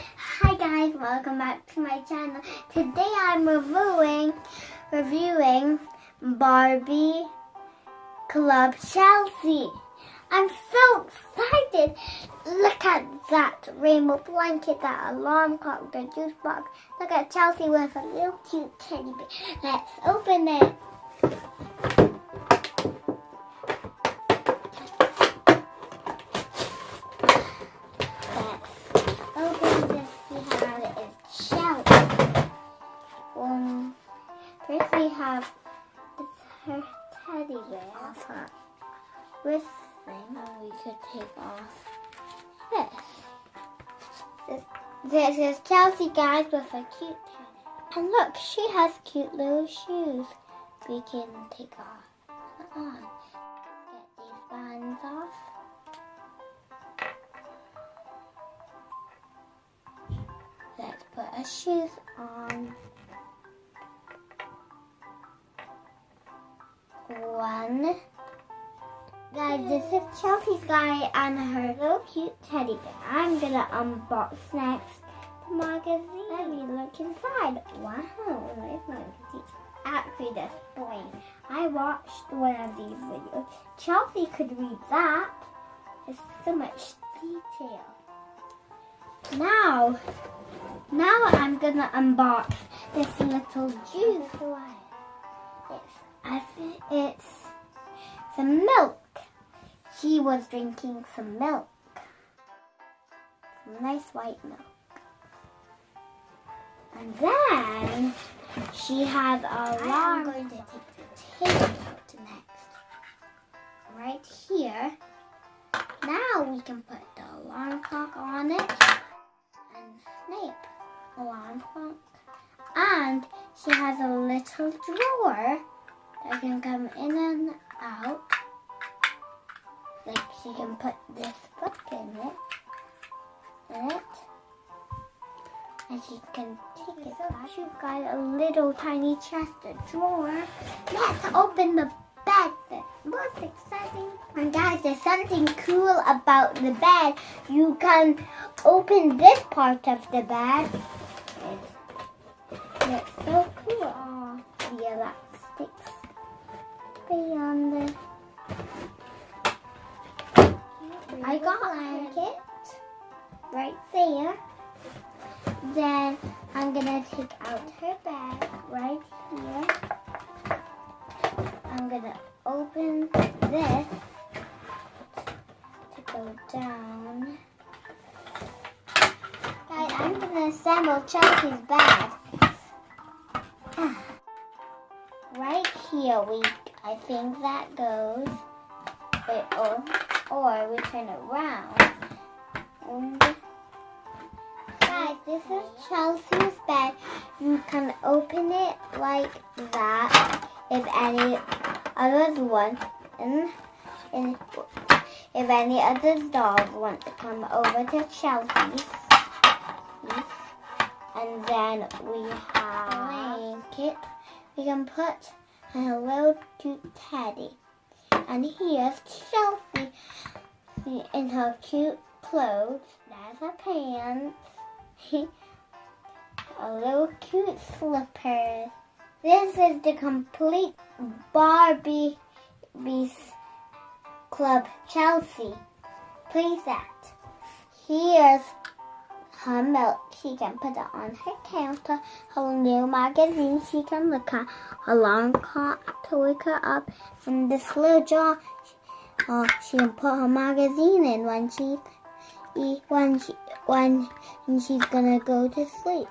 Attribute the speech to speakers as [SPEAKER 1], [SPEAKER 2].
[SPEAKER 1] Hi guys, welcome back to my channel. Today I'm reviewing reviewing Barbie Club Chelsea. I'm so excited. Look at that rainbow blanket, that alarm clock, the juice box. Look at Chelsea with a little cute teddy bear. Let's open it. Her teddy bear. This thing, and we could take off this. This, this is Chelsea guys with a cute teddy. And look, she has cute little shoes. We can take off on. Get these bands off. Let's put her shoes on. One. Guys, this is Chelsea's guy and her little cute teddy bear. I'm gonna unbox next the magazine. Let me look inside. Wow, nice magazine. Actually, this boy. I watched one of these videos. Chelsea could read that. There's so much detail. Now, now I'm gonna unbox this little juice. It's, I think it's some milk. She was drinking some milk. Some nice white milk. And then she has a alarm. I'm going to take the tape out next. Right here. Now we can put the alarm clock on it and snap alarm clock. And she has a little drawer that can come in and out. Like she can put this book in it. In it. And she can take it back. She's got a little tiny chest, a drawer. Let's open the bed. The most exciting. And guys, there's something cool about the bed. You can open this part of the bed. It's, so cool. Oh, the elastics the I got blanket right there. Then I'm gonna take out her bag right here. I'm gonna open this to go down. Guys, I'm gonna assemble Chelsea's bag. Here, we I think that goes. Wait, or or we turn it around. And guys, this is Chelsea's bed. You can open it like that if any others want. And, and if any other dolls want to come over to Chelsea's. And then we have a blanket. We can put little cute teddy. And here's Chelsea in her cute clothes. That's her pants. a little cute slippers. This is the complete Barbie Beast Club Chelsea playset. Here's her milk. She can put it on her counter. Her new magazine she can look at. Her alarm clock to wake her up. And this little jar uh, she can put her magazine in when she when she when she's gonna go to sleep.